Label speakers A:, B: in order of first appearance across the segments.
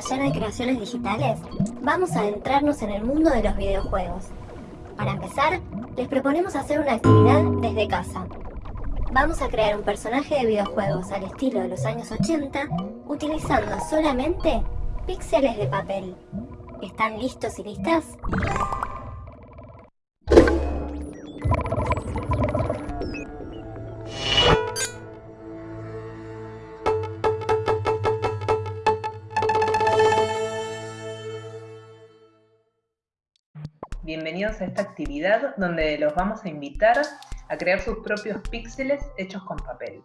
A: Taller de Creaciones Digitales, vamos a adentrarnos en el mundo de los videojuegos. Para empezar, les proponemos hacer una actividad desde casa. Vamos a crear un personaje de videojuegos al estilo de los años 80, utilizando solamente píxeles de papel. ¿Están listos y listas?
B: Bienvenidos a esta actividad donde los vamos a invitar a crear sus propios píxeles hechos con papel.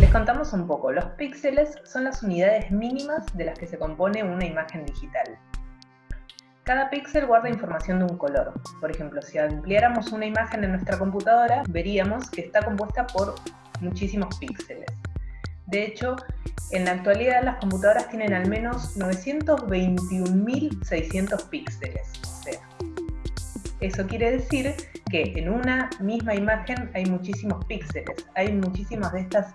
B: Les contamos un poco, los píxeles son las unidades mínimas de las que se compone una imagen digital. Cada píxel guarda información de un color. Por ejemplo, si ampliáramos una imagen en nuestra computadora, veríamos que está compuesta por muchísimos píxeles. De hecho, en la actualidad las computadoras tienen al menos 921.600 píxeles. O sea, eso quiere decir que en una misma imagen hay muchísimos píxeles, hay muchísimas de estas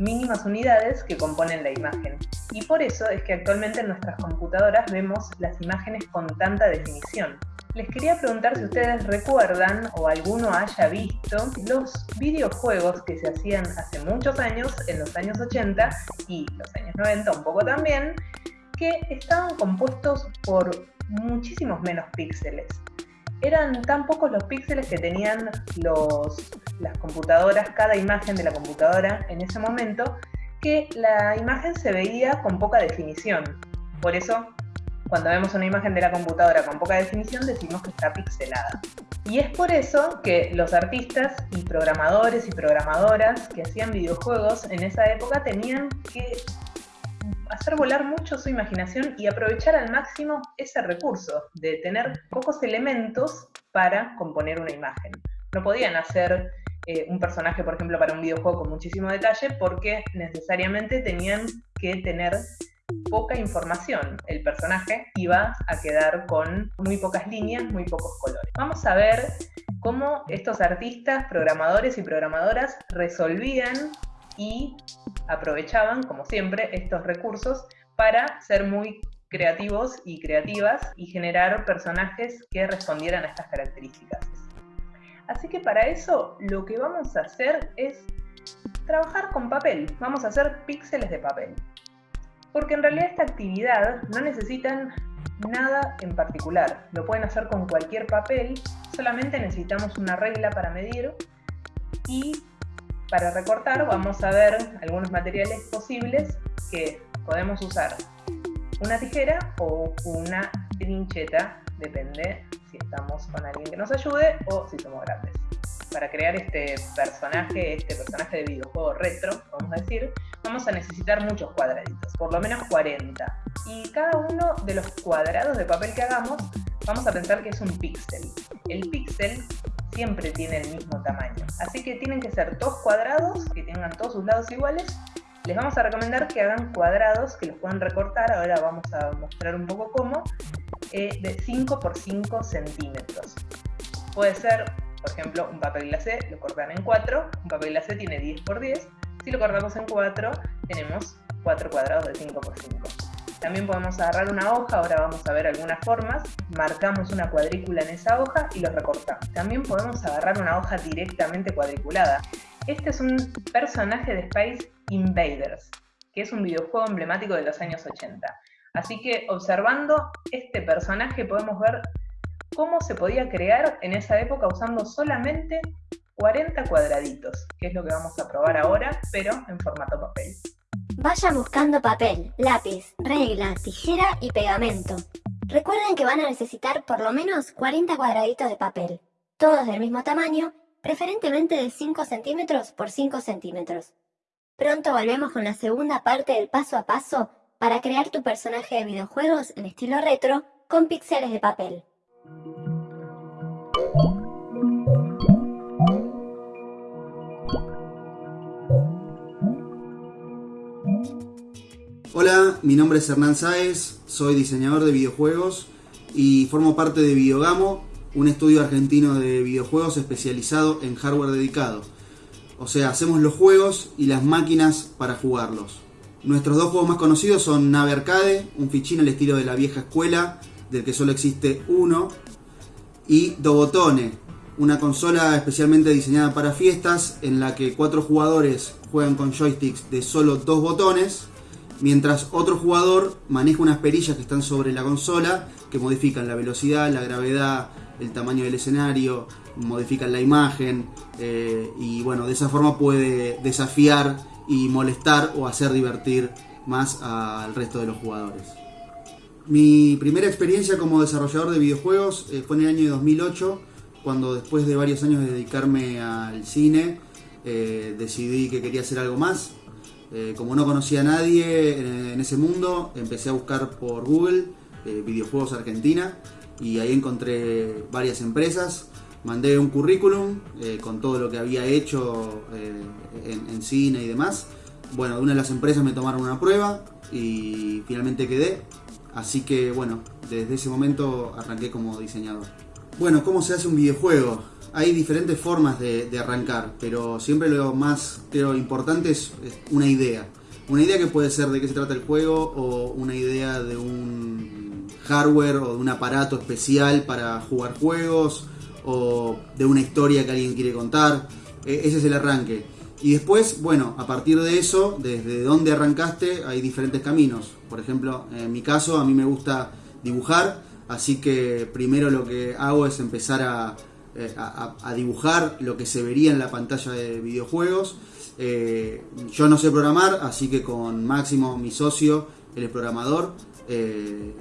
B: mínimas unidades que componen la imagen. Y por eso es que actualmente en nuestras computadoras vemos las imágenes con tanta definición. Les quería preguntar si ustedes recuerdan o alguno haya visto los videojuegos que se hacían hace muchos años, en los años 80 y los años 90 un poco también, que estaban compuestos por muchísimos menos píxeles. Eran tan pocos los píxeles que tenían las computadoras, cada imagen de la computadora en ese momento, que la imagen se veía con poca definición. Por eso cuando vemos una imagen de la computadora con poca definición decimos que está pixelada. Y es por eso que los artistas y programadores y programadoras que hacían videojuegos en esa época tenían que hacer volar mucho su imaginación y aprovechar al máximo ese recurso de tener pocos elementos para componer una imagen. No podían hacer eh, un personaje, por ejemplo, para un videojuego con muchísimo detalle porque necesariamente tenían que tener poca información. El personaje iba a quedar con muy pocas líneas, muy pocos colores. Vamos a ver cómo estos artistas, programadores y programadoras resolvían y aprovechaban, como siempre, estos recursos para ser muy creativos y creativas y generar personajes que respondieran a estas características. Así que para eso lo que vamos a hacer es trabajar con papel. Vamos a hacer píxeles de papel porque en realidad esta actividad no necesitan nada en particular. Lo pueden hacer con cualquier papel, solamente necesitamos una regla para medir y para recortar vamos a ver algunos materiales posibles que podemos usar. Una tijera o una trincheta, depende si estamos con alguien que nos ayude o si somos grandes para crear este personaje, este personaje de videojuego retro, vamos a decir, vamos a necesitar muchos cuadraditos, por lo menos 40. Y cada uno de los cuadrados de papel que hagamos, vamos a pensar que es un píxel. El píxel siempre tiene el mismo tamaño, así que tienen que ser dos cuadrados, que tengan todos sus lados iguales. Les vamos a recomendar que hagan cuadrados, que los puedan recortar, ahora vamos a mostrar un poco cómo, eh, de 5 por 5 centímetros. Puede ser por ejemplo, un papel glacé lo cortan en 4, un papel glacé tiene 10 por 10, si lo cortamos en 4 tenemos 4 cuadrados de 5 por 5. También podemos agarrar una hoja, ahora vamos a ver algunas formas, marcamos una cuadrícula en esa hoja y lo recortamos. También podemos agarrar una hoja directamente cuadriculada. Este es un personaje de Space Invaders, que es un videojuego emblemático de los años 80. Así que observando este personaje podemos ver cómo se podía crear en esa época usando solamente 40 cuadraditos, que es lo que vamos a probar ahora, pero en formato papel.
A: Vayan buscando papel, lápiz, regla, tijera y pegamento. Recuerden que van a necesitar por lo menos 40 cuadraditos de papel, todos del mismo tamaño preferentemente de 5 centímetros por 5 centímetros. Pronto volvemos con la segunda parte del paso a paso para crear tu personaje de videojuegos en estilo retro con píxeles de papel.
C: Hola, mi nombre es Hernán Sáez, soy diseñador de videojuegos y formo parte de Videogamo, un estudio argentino de videojuegos especializado en hardware dedicado. O sea, hacemos los juegos y las máquinas para jugarlos. Nuestros dos juegos más conocidos son Nave Arcade, un fichín al estilo de la vieja escuela, del que solo existe uno, y Dobotone, una consola especialmente diseñada para fiestas en la que cuatro jugadores juegan con joysticks de solo dos botones mientras otro jugador maneja unas perillas que están sobre la consola que modifican la velocidad, la gravedad, el tamaño del escenario, modifican la imagen eh, y bueno, de esa forma puede desafiar y molestar o hacer divertir más al resto de los jugadores. Mi primera experiencia como desarrollador de videojuegos eh, fue en el año 2008, cuando después de varios años de dedicarme al cine, eh, decidí que quería hacer algo más eh, como no conocía a nadie en, ese mundo, empecé a buscar por Google videojuegos Argentina y ahí encontré varias empresas. Mandé un currículum con todo lo que había hecho en, cine y demás. Bueno, de una de las empresas me tomaron una prueba y finalmente quedé. Así que bueno, desde ese momento arranqué como diseñador. Bueno, ¿cómo se hace un videojuego? hay diferentes formas de, arrancar, pero siempre lo más creo importante es, una idea. Una idea que puede ser de qué se trata el juego o una idea de un hardware o de un aparato especial para jugar juegos o de una historia que alguien quiere contar. E, ese es el arranque. Y después, bueno, a partir de eso, desde dónde arrancaste, hay diferentes caminos. Por ejemplo, en mi caso, a mí me gusta dibujar, así que primero lo que hago es empezar a, eh, a, dibujar lo que se vería en la pantalla de videojuegos. Eh, yo no sé programar, así que con Máximo, mi socio, es programador, eh,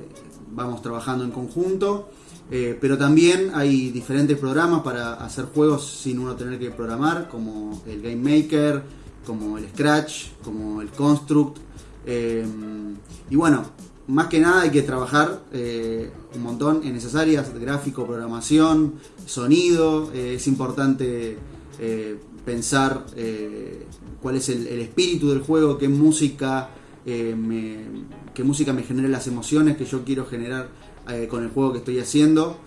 C: vamos trabajando en conjunto. Pero también hay diferentes programas para hacer juegos sin uno tener que programar, como el Game Maker, como el Scratch, como el Construct. y bueno, más que nada hay que trabajar eh, un montón en esas áreas, gráfico, programación, sonido, eh, es importante eh, pensar cuál es el, espíritu del juego, qué música, me, qué música me genera las emociones que yo quiero generar con el juego que estoy haciendo.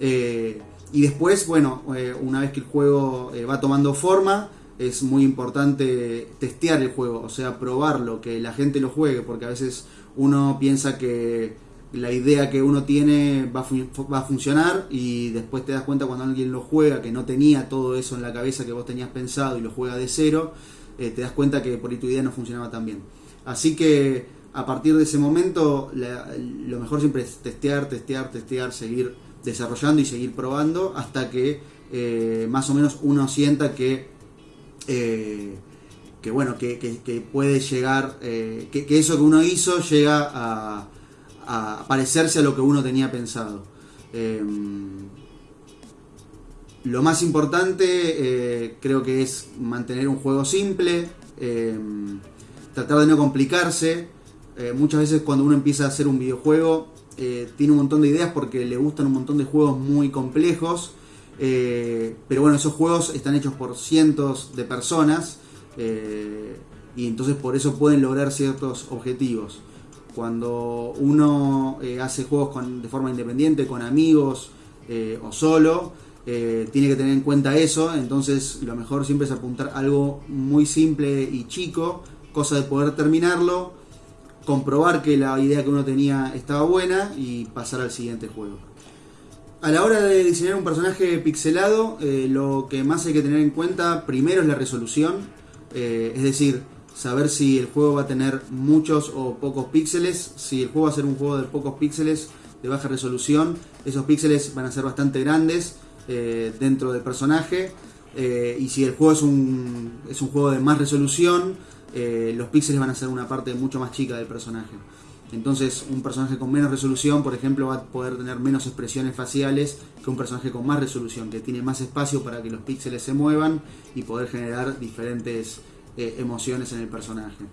C: y después, bueno, una vez que el juego va tomando forma, es muy importante testear el juego, o sea, probarlo, que la gente lo juegue, porque a veces uno piensa que la idea que uno tiene va a, va a funcionar y después te das cuenta cuando alguien lo juega que no tenía todo eso en la cabeza que vos tenías pensado y lo juega de cero, eh, te das cuenta que por ahí tu idea no funcionaba tan bien. Así que a partir de ese momento lo mejor siempre es testear, testear, testear, seguir desarrollando y seguir probando hasta que eh, más o menos uno sienta que eh, que bueno, que, puede llegar, eh, que, eso que uno hizo llega a, parecerse a lo que uno tenía pensado. Em, lo más importante creo que es mantener un juego simple, em, tratar de no complicarse. Muchas veces cuando uno empieza a hacer un videojuego tiene un montón de ideas porque le gustan un montón de juegos muy complejos eh, pero bueno, esos juegos están hechos por cientos de personas eh, y entonces por eso pueden lograr ciertos objetivos. Cuando uno eh, hace juegos de forma independiente, con amigos o solo, tiene que tener en cuenta eso. Entonces lo mejor siempre es apuntar algo muy simple y chico, cosa de poder terminarlo, comprobar que la idea que uno tenía estaba buena y pasar al siguiente juego. A la hora de diseñar un personaje pixelado, eh, lo que más hay que tener en cuenta primero es la resolución, eh, es decir, saber si el juego va a tener muchos o pocos píxeles. Si el juego va a ser un juego de pocos píxeles, de baja resolución, esos píxeles van a ser bastante grandes eh, dentro del personaje. y si el juego es un, es un juego de más resolución, los píxeles van a ser una parte mucho más chica del personaje. Entonces un personaje con menos resolución, por ejemplo, va a poder tener menos expresiones faciales que un personaje con más resolución, que tiene más espacio para que los píxeles se muevan y poder generar diferentes eh, emociones en el personaje.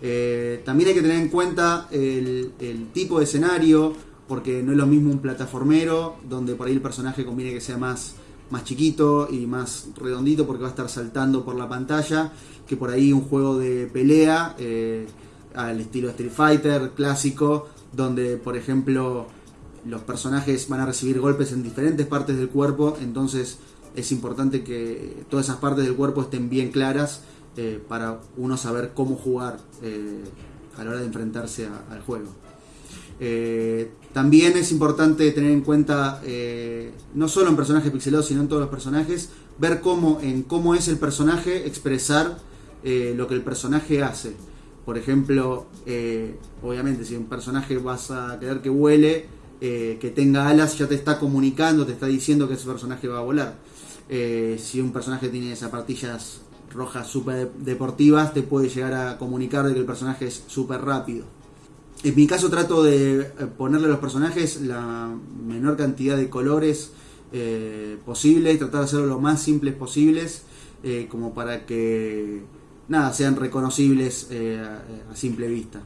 C: Eh, también hay que tener en cuenta el, tipo de escenario, porque no es lo mismo un plataformero, donde por ahí el personaje conviene que sea más, más chiquito y más redondito, porque va a estar saltando por la pantalla, que por ahí un juego de pelea eh, al estilo Street Fighter clásico, donde por ejemplo los personajes van a recibir golpes en diferentes partes del cuerpo, entonces es importante que todas esas partes del cuerpo estén bien claras eh, para uno saber cómo jugar eh, a la hora de enfrentarse al juego. Eh, también es importante tener en cuenta, no solo en personajes pixelados, sino en todos los personajes, ver cómo, en cómo es el personaje expresar lo que el personaje hace. Por ejemplo, obviamente si un personaje vas a querer que vuele, que tenga alas, ya te está comunicando, te está diciendo que ese personaje va a volar. si un personaje tiene zapatillas rojas super deportivas te puede llegar a comunicar de que el personaje es súper rápido. En mi caso trato de eh, ponerle a los personajes la menor cantidad de colores eh, posible y tratar de hacerlo lo más simples posibles eh, como para que nada sean reconocibles a, simple vista.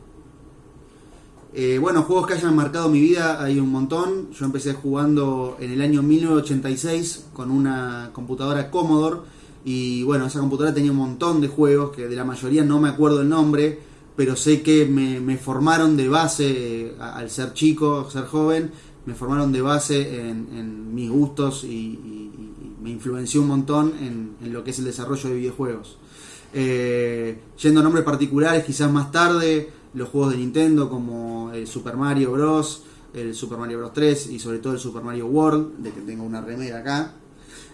C: bueno, juegos que hayan marcado mi vida hay un montón. Yo empecé jugando en el año 1986 con una computadora Commodore y bueno, esa computadora tenía un montón de juegos que de la mayoría no me acuerdo el nombre, pero sé que me, formaron de base, eh, al ser chico, ser joven, me formaron de base en, mis gustos y, me influenció un montón en, lo que es el desarrollo de videojuegos. Eh, yendo a nombres particulares, quizás más tarde, los juegos de Nintendo como el Super Mario Bros., el Super Mario Bros. 3 y sobre todo el Super Mario World, de que tengo una remera acá.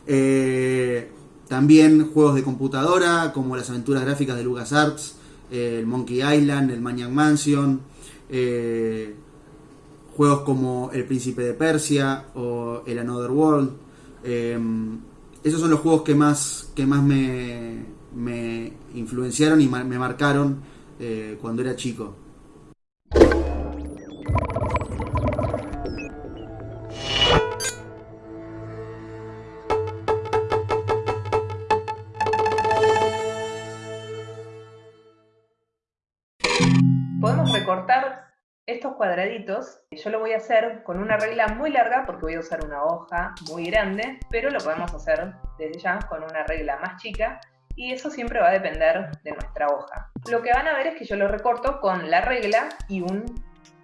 C: Eh, también juegos de computadora, como las aventuras gráficas de LucasArts, el Monkey Island, el Maniac Mansion, eh, juegos como El Príncipe de Persia o El Another World. Em, esos son los juegos que más, que más me, influenciaron y me marcaron eh, cuando era chico.
B: Cuadraditos. Yo lo voy a hacer con una regla muy larga porque voy a usar una hoja muy grande, pero lo podemos hacer desde ya con una regla más chica y eso siempre va a depender de nuestra hoja. Lo que van a ver es que yo lo recorto con la regla y un,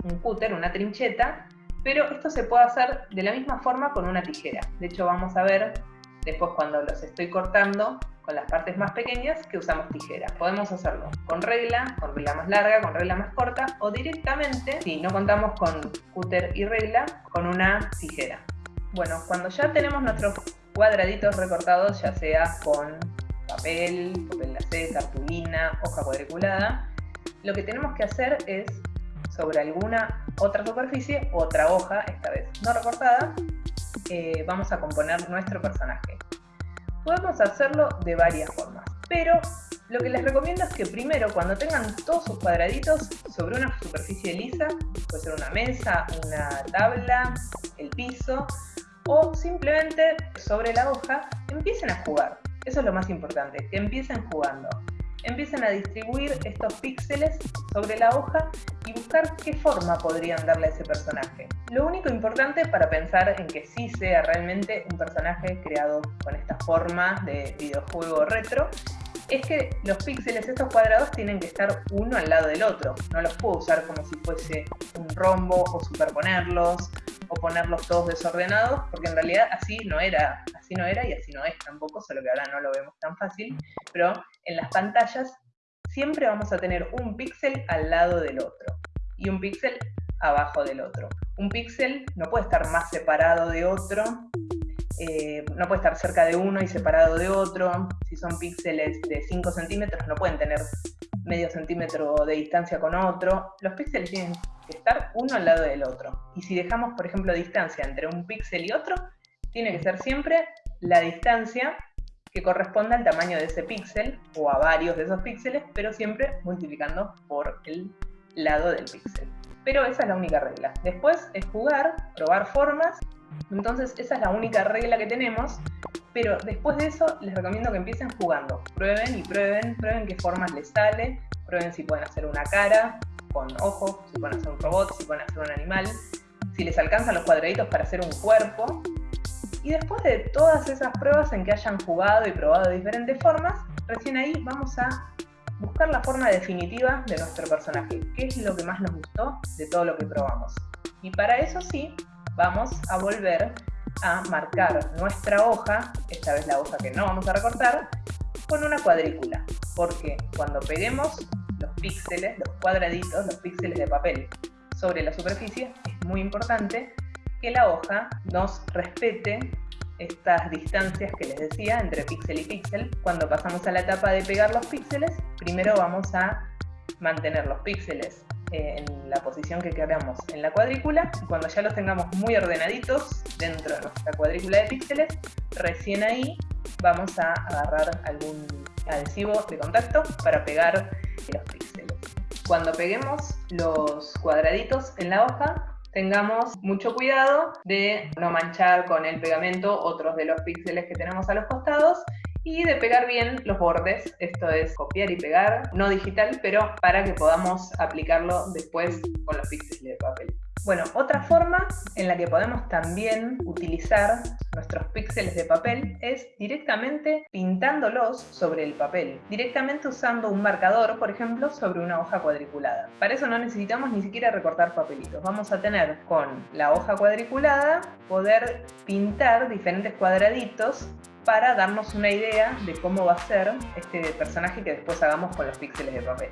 B: un cúter, una trincheta, pero esto se puede hacer de la misma forma con una tijera. De hecho vamos a ver después cuando los estoy cortando con las partes más pequeñas que usamos tijera. Podemos hacerlo con regla, con regla más larga, con regla más corta o directamente, si no contamos con cúter y regla, con una tijera. Bueno, cuando ya tenemos nuestros cuadraditos recortados, ya sea con papel, papel glacé, cartulina, hoja cuadriculada, lo que tenemos que hacer es sobre alguna otra superficie, otra hoja, esta vez no recortada, eh, vamos a componer nuestro personaje. Podemos hacerlo de varias formas, pero lo que les recomiendo es que primero, cuando tengan todos sus cuadraditos sobre una superficie lisa, puede ser una mesa, una tabla, el piso, o simplemente sobre la hoja, empiecen a jugar. Eso es lo más importante, que empiecen jugando empiecen a distribuir estos píxeles sobre la hoja y buscar qué forma podrían darle a ese personaje. Lo único importante para pensar en que sí sea realmente un personaje creado con esta forma de videojuego retro es que los píxeles, estos cuadrados, tienen que estar uno al lado del otro. No los puedo usar como si fuese un rombo o superponerlos o ponerlos todos desordenados, porque en realidad así no era, así no era y así no es tampoco, solo que ahora no lo vemos tan fácil, pero en las pantallas siempre vamos a tener un píxel al lado del otro y un píxel abajo del otro. Un píxel no puede estar más separado de otro eh, no puede estar cerca de uno y separado de otro. Si son píxeles de 5 centímetros, no pueden tener medio centímetro de distancia con otro. Los píxeles tienen que estar uno al lado del otro. Y si dejamos, por ejemplo, distancia entre un píxel y otro, tiene que ser siempre la distancia que corresponda al tamaño de ese píxel o a varios de esos píxeles, pero siempre multiplicando por el lado del píxel. Pero esa es la única regla. Después es jugar, probar formas. Entonces esa es la única regla que tenemos. Pero después de eso les recomiendo que empiecen jugando. Prueben y prueben, prueben qué formas les sale, prueben si pueden hacer una cara con ojos, si pueden hacer un robot, si pueden hacer un animal, si les alcanzan los cuadraditos para hacer un cuerpo. Y después de todas esas pruebas en que hayan jugado y probado diferentes formas, recién ahí vamos a buscar la forma definitiva de nuestro personaje, qué es lo que más nos gustó de todo lo que probamos. Y para eso sí, vamos a volver a marcar nuestra hoja, esta vez la hoja que no vamos a recortar, con una cuadrícula, porque cuando peguemos los píxeles, los cuadraditos, los píxeles de papel sobre la superficie, es muy importante que la hoja nos respete estas distancias que les decía entre píxel y píxel. Cuando pasamos a la etapa de pegar los píxeles, primero vamos a mantener los píxeles en la posición que queramos en la cuadrícula y cuando ya los tengamos muy ordenaditos dentro de nuestra cuadrícula de píxeles, recién ahí vamos a agarrar algún adhesivo de contacto para pegar los píxeles. Cuando peguemos los cuadraditos en la hoja, tengamos mucho cuidado de no manchar con el pegamento otros de los píxeles que tenemos a los costados y de pegar bien los bordes, esto es copiar y pegar, no digital, pero para que podamos aplicarlo después con los píxeles de papel. Bueno, otra forma en la que podemos también utilizar nuestros píxeles de papel es directamente pintándolos sobre el papel, directamente usando un marcador, por ejemplo, sobre una hoja cuadriculada. Para eso no necesitamos ni siquiera recortar papelitos. Vamos a tener con la hoja cuadriculada poder pintar diferentes cuadraditos para darnos una idea de cómo va a ser este personaje que después hagamos con los píxeles de papel.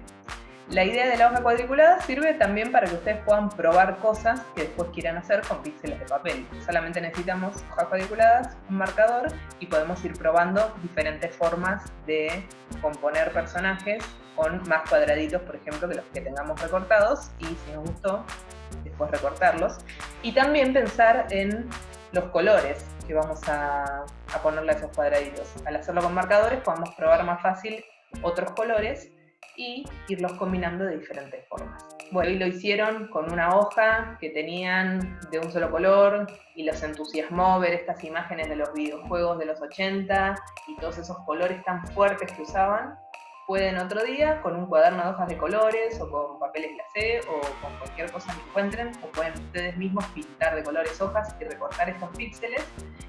B: La idea de la hoja cuadriculada sirve también para que ustedes puedan probar cosas que después quieran hacer con píxeles de papel. Solamente necesitamos hojas cuadriculadas, un marcador y podemos ir probando diferentes formas de componer personajes con más cuadraditos, por ejemplo, que los que tengamos recortados y si nos gustó, después recortarlos. Y también pensar en los colores que vamos a, ponerle a esos cuadraditos. Al hacerlo con marcadores podemos probar más fácil otros colores y irlos combinando de diferentes formas. Bueno, y lo hicieron con una hoja que tenían de un solo color y los entusiasmó ver estas imágenes de los videojuegos de los 80 y todos esos colores tan fuertes que usaban pueden otro día con un cuaderno de hojas de colores o con papeles glacé o con cualquier cosa que encuentren o pueden ustedes mismos pintar de colores hojas y recortar estos píxeles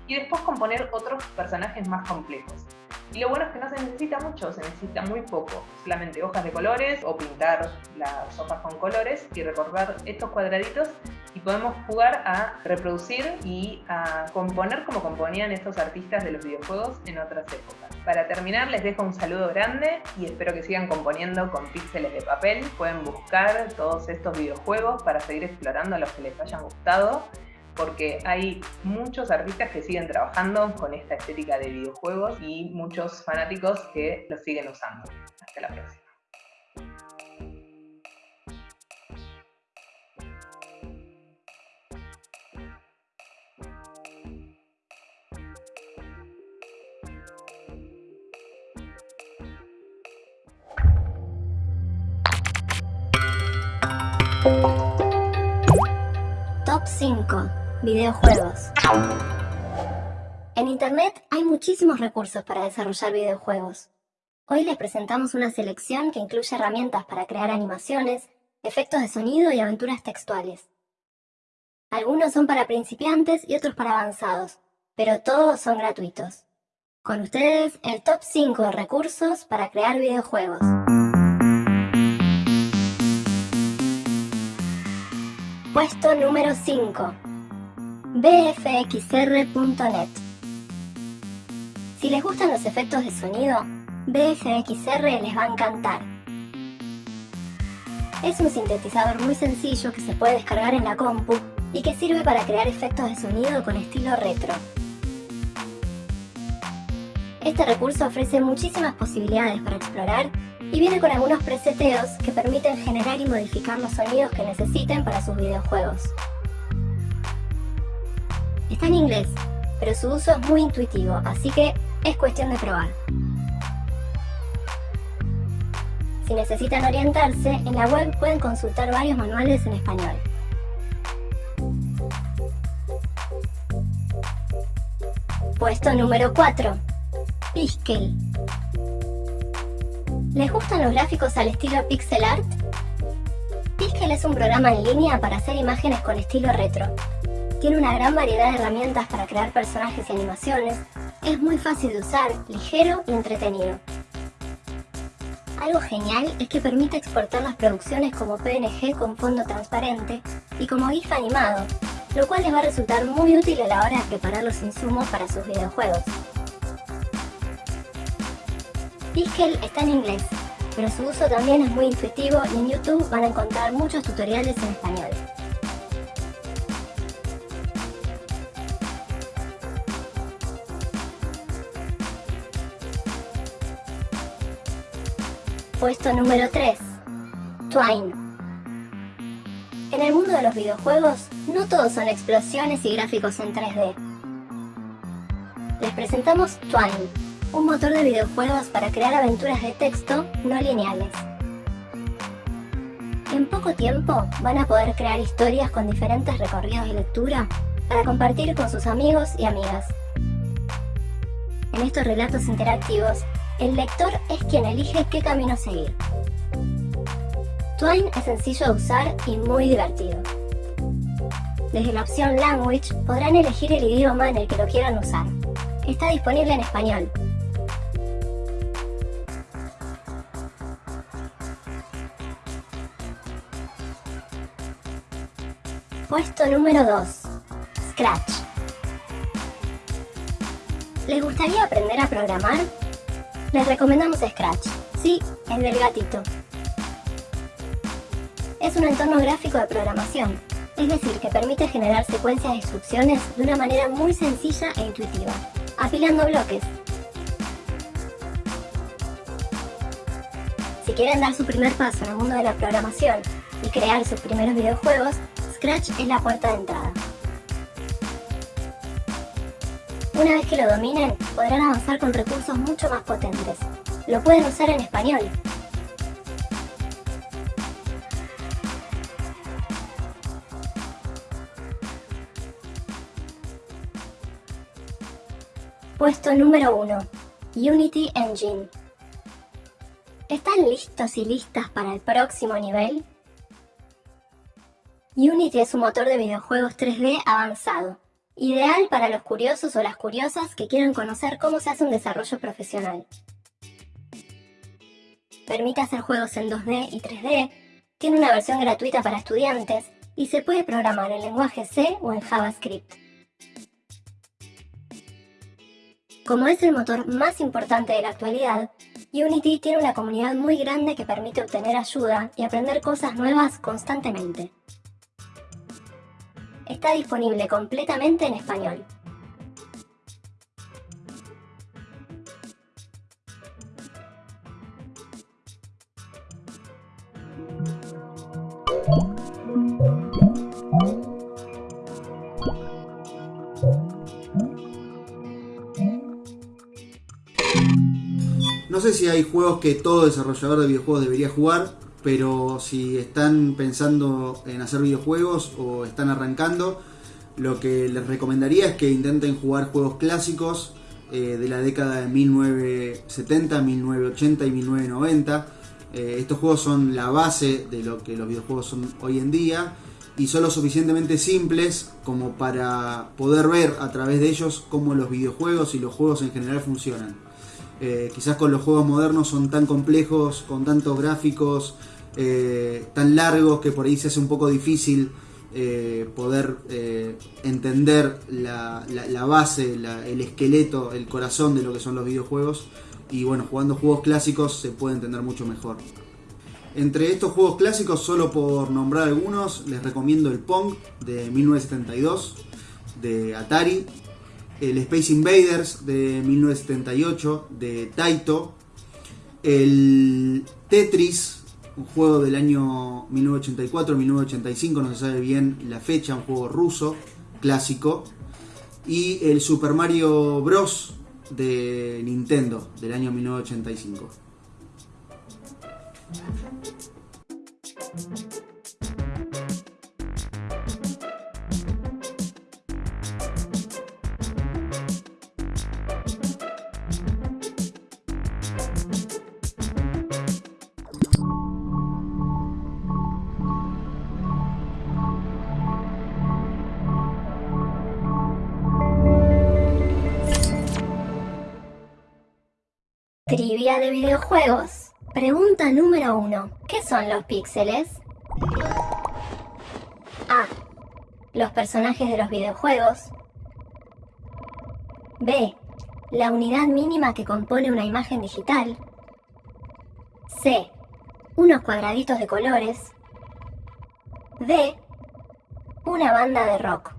B: y después componer otros personajes más complejos. Y lo bueno es que no se necesita mucho, se necesita muy poco, solamente hojas de colores o pintar las hojas con colores y recortar estos cuadraditos y podemos jugar a reproducir y a componer como componían estos artistas de los videojuegos en otras épocas. Para terminar les dejo un saludo grande y espero que sigan componiendo con píxeles de papel. Pueden buscar todos estos videojuegos para seguir explorando los que les hayan gustado porque hay muchos artistas que siguen trabajando con esta estética de videojuegos y muchos fanáticos que lo siguen usando. Hasta la próxima.
A: Top 5 Videojuegos. En Internet hay muchísimos recursos para desarrollar videojuegos. Hoy les presentamos una selección que incluye herramientas para crear animaciones, efectos de sonido y aventuras textuales. Algunos son para principiantes y otros para avanzados, pero todos son gratuitos. Con ustedes, el top 5 de recursos para crear videojuegos. Puesto número 5 bfxr.net. Si les gustan los efectos de sonido, BFXR les va a encantar. Es un sintetizador muy sencillo que se puede descargar en la compu y que sirve para crear efectos de sonido con estilo retro. Este recurso ofrece muchísimas posibilidades para explorar y viene con algunos preseteos que permiten generar y modificar los sonidos que necesiten para sus videojuegos. Está en inglés, pero su uso es muy intuitivo, así que es cuestión de probar. Si Si necesitan orientarse, en la web pueden consultar varios manuales en español. Puesto número 4. Piskel. ¿Les gustan los gráficos al estilo pixel art? Piskel es un programa en línea para hacer imágenes con estilo retro. Tiene una gran variedad de herramientas para crear personajes y animaciones. Es muy fácil de usar, ligero y entretenido. Algo genial es que permite exportar las producciones como PNG con fondo transparente y como GIF animado, lo cual les va a resultar muy útil a la hora de preparar los insumos para sus videojuegos. Piskel está en inglés, pero su uso también es muy intuitivo y en YouTube van a encontrar muchos tutoriales en español. Puesto número 3. Twine. En el mundo de los videojuegos, no todos son explosiones y gráficos en 3D. Les presentamos Twine, un motor de videojuegos para crear aventuras de texto no lineales. En poco tiempo van a poder crear historias con diferentes recorridos de lectura para compartir con sus amigos y amigas. En estos relatos interactivos, el lector es quien elige qué camino seguir. Twine es sencillo de usar y muy divertido. Desde la opción Language podrán elegir el idioma en el que lo quieran usar. Está disponible en español, Puesto número 2. Scratch. ¿Les gustaría aprender a programar? Les recomendamos Scratch. Sí, el del gatito. Es un entorno gráfico de programación, es decir, que permite generar secuencias de instrucciones de una manera muy sencilla e intuitiva, apilando bloques. Si quieren dar su primer paso en el mundo de la programación y crear sus primeros videojuegos, Scratch es la puerta de entrada. Una vez que lo dominen, podrán avanzar con recursos mucho más potentes. Lo pueden usar en español. Puesto número 1. Unity Engine. ¿Están listos y listas para el próximo nivel? Unity es un motor de videojuegos 3D avanzado, ideal para los curiosos o las curiosas que quieran conocer cómo se hace un desarrollo profesional. Permite hacer juegos en 2D y 3D, tiene una versión gratuita para estudiantes y se puede programar en lenguaje C o en JavaScript. Como es el motor más importante de la actualidad, Unity tiene una comunidad muy grande que permite obtener ayuda y aprender cosas nuevas constantemente está disponible completamente en español.
C: No sé si hay juegos que todo desarrollador de videojuegos debería jugar, pero si están pensando en hacer videojuegos o están arrancando, lo que les recomendaría es que intenten jugar juegos clásicos eh, de la década de 1970, 1980 y 1990. Eh, estos juegos son la base de lo que los videojuegos son hoy en día y son lo suficientemente simples como para poder ver a través de ellos cómo los videojuegos y los juegos en general funcionan. Eh, quizás con los juegos modernos son tan complejos, con tantos gráficos, eh, tan largos que por ahí se hace un poco difícil eh, poder eh, entender la, base, el esqueleto, el corazón de lo que son los videojuegos. Y bueno, jugando juegos clásicos se puede entender mucho mejor. Entre estos juegos clásicos, solo por nombrar algunos, les recomiendo el Pong de 1972 de Atari, el Space Invaders de 1978 de Taito, el Tetris un juego del año 1984-1985, no se sabe bien la fecha, un juego ruso, clásico, y el Super Mario Bros. de Nintendo del año 1985.
A: De videojuegos. Pregunta número 1. ¿Qué son los píxeles? A. Los personajes de los videojuegos. B. La unidad mínima que compone una imagen digital. C. Unos cuadraditos de colores. D. Una banda de rock.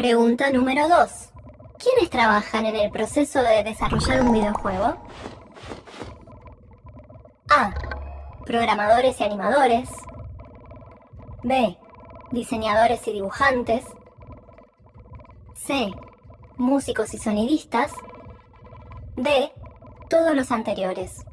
A: Pregunta número 2. ¿Quiénes trabajan en el proceso de desarrollar un videojuego? A. Programadores y animadores. B. Diseñadores y dibujantes. C. Músicos y sonidistas. D. Todos los anteriores.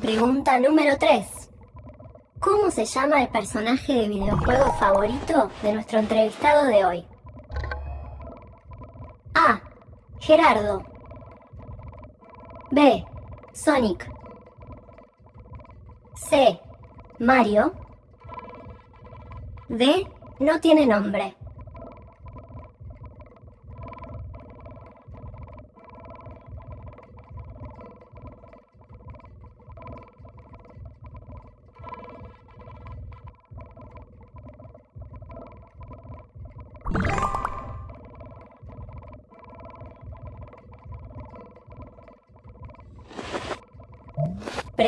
A: Pregunta número 3. ¿Cómo se llama el personaje de videojuego favorito de nuestro entrevistado de hoy? A. Gerardo. B. Sonic. C. Mario. D. No tiene nombre.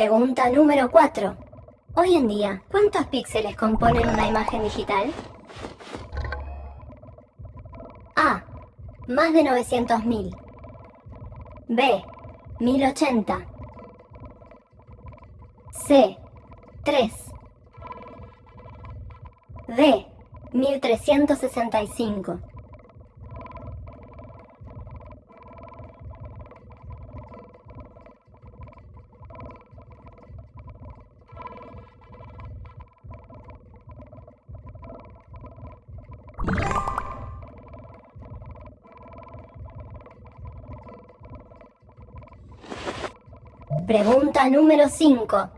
A: Pregunta número 4. Hoy en día, ¿cuántos píxeles componen una imagen digital? A. Más de 900.000. B. 1080. C. 3. D. 1365. Pregunta número 5.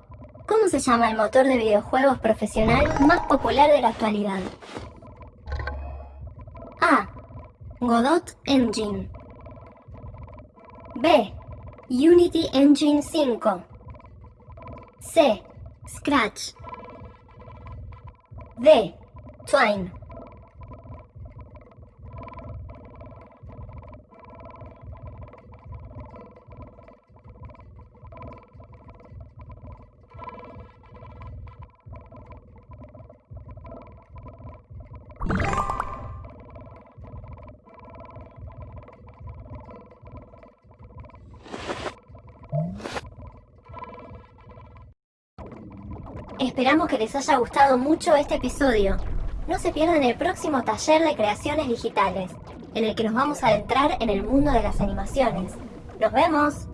A: ¿Cómo se llama el motor de videojuegos profesional más popular de la actualidad? A. Godot Engine. B. Unity Engine 5. C. Scratch. D. Twine. Esperamos que les haya gustado mucho este episodio. No se pierdan el próximo taller de creaciones digitales, en el que nos vamos a adentrar en el mundo de las animaciones. ¡Nos vemos!